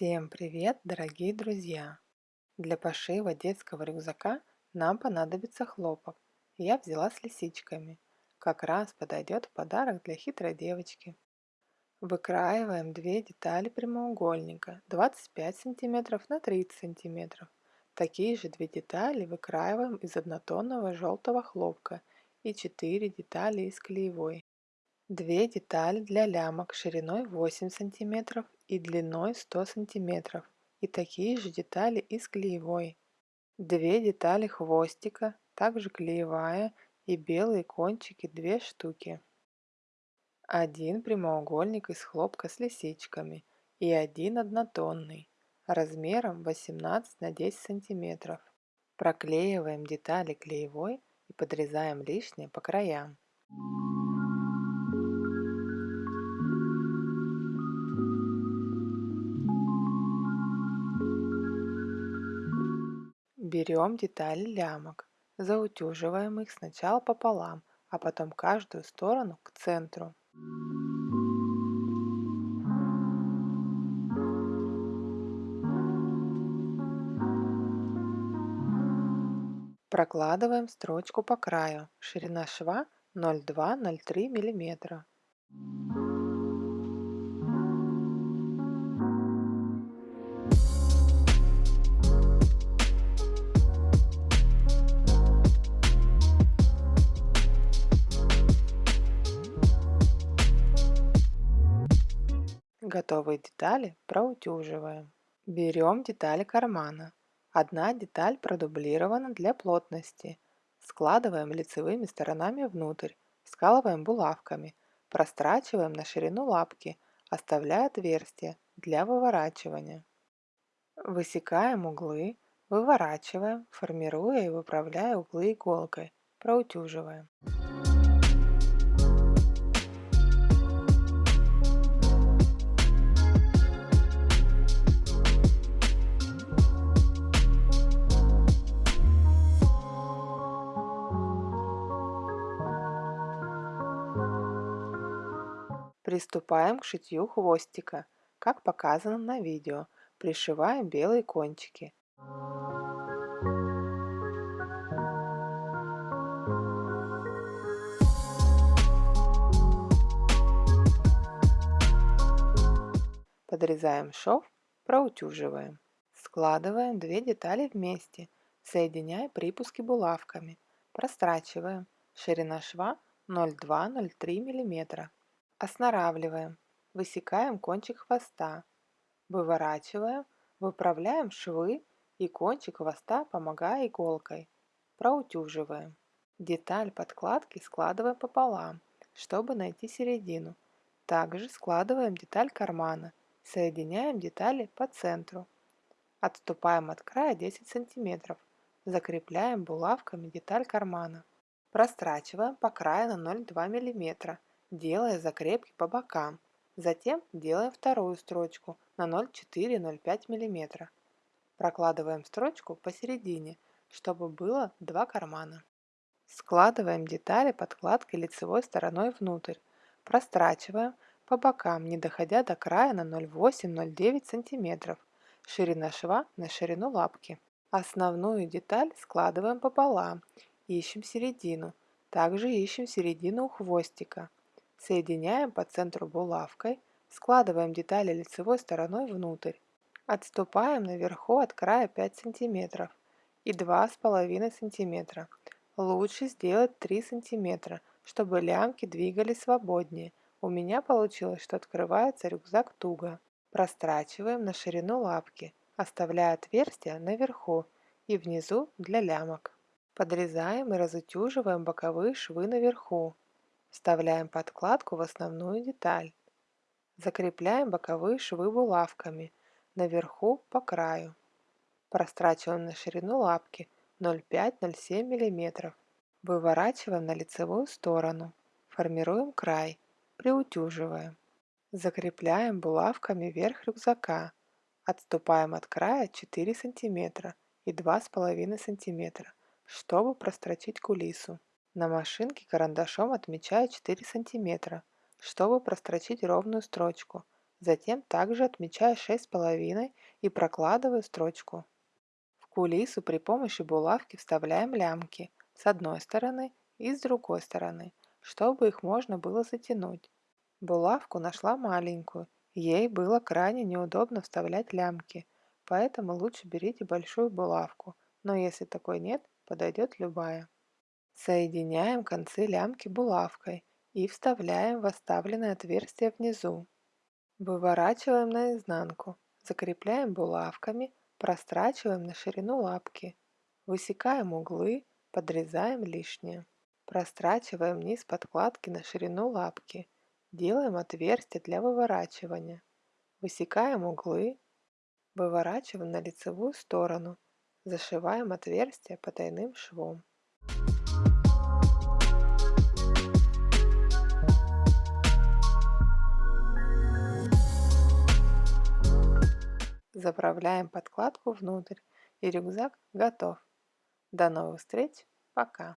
Всем привет, дорогие друзья! Для пошива детского рюкзака нам понадобится хлопок. Я взяла с лисичками. Как раз подойдет в подарок для хитрой девочки. Выкраиваем две детали прямоугольника 25 см на 30 см. Такие же две детали выкраиваем из однотонного желтого хлопка и 4 детали из клеевой. Две детали для лямок шириной 8 см и длиной 100 см и такие же детали из клеевой. Две детали хвостика, также клеевая и белые кончики 2 штуки. Один прямоугольник из хлопка с лисичками и один однотонный размером 18 на 10 см. Проклеиваем детали клеевой и подрезаем лишнее по краям. Берем детали лямок, заутюживаем их сначала пополам, а потом каждую сторону к центру. Прокладываем строчку по краю, ширина шва 0,2-0,3 мм. Готовые детали проутюживаем. Берем детали кармана. Одна деталь продублирована для плотности. Складываем лицевыми сторонами внутрь, скалываем булавками, прострачиваем на ширину лапки, оставляя отверстие для выворачивания. Высекаем углы, выворачиваем, формируя и выправляя углы иголкой, проутюживаем. Приступаем к шитью хвостика, как показано на видео. Пришиваем белые кончики. Подрезаем шов, проутюживаем. Складываем две детали вместе, соединяя припуски булавками. Прострачиваем. Ширина шва 0,2-0,3 мм. Оснаравливаем, высекаем кончик хвоста, выворачиваем, выправляем швы и кончик хвоста, помогая иголкой. Проутюживаем. Деталь подкладки складываем пополам, чтобы найти середину. Также складываем деталь кармана, соединяем детали по центру. Отступаем от края 10 см. Закрепляем булавками деталь кармана. Прострачиваем по краю на 0,2 мм делая закрепки по бокам. Затем делаем вторую строчку на 0,4-0,5 мм. Прокладываем строчку посередине, чтобы было два кармана. Складываем детали подкладкой лицевой стороной внутрь. Прострачиваем по бокам, не доходя до края на 0,8-0,9 см. Ширина шва на ширину лапки. Основную деталь складываем пополам, ищем середину. Также ищем середину у хвостика. Соединяем по центру булавкой, складываем детали лицевой стороной внутрь. Отступаем наверху от края 5 см и 2,5 см. Лучше сделать 3 см, чтобы лямки двигались свободнее. У меня получилось, что открывается рюкзак туго. Прострачиваем на ширину лапки, оставляя отверстия наверху и внизу для лямок. Подрезаем и разутюживаем боковые швы наверху. Вставляем подкладку в основную деталь. Закрепляем боковые швы булавками наверху по краю. Прострачиваем на ширину лапки 0,5-0,7 мм. Выворачиваем на лицевую сторону. Формируем край. Приутюживаем. Закрепляем булавками верх рюкзака. Отступаем от края 4 см и 2,5 см, чтобы прострочить кулису. На машинке карандашом отмечаю 4 см, чтобы прострочить ровную строчку. Затем также отмечаю 6,5 и прокладываю строчку. В кулису при помощи булавки вставляем лямки с одной стороны и с другой стороны, чтобы их можно было затянуть. Булавку нашла маленькую, ей было крайне неудобно вставлять лямки, поэтому лучше берите большую булавку, но если такой нет, подойдет любая. Соединяем концы лямки булавкой и вставляем в оставленное отверстие внизу. Выворачиваем наизнанку, закрепляем булавками, прострачиваем на ширину лапки, высекаем углы, подрезаем лишнее. Прострачиваем низ подкладки на ширину лапки, делаем отверстие для выворачивания. Высекаем углы, выворачиваем на лицевую сторону, зашиваем отверстие потайным швом. Заправляем подкладку внутрь и рюкзак готов. До новых встреч, пока!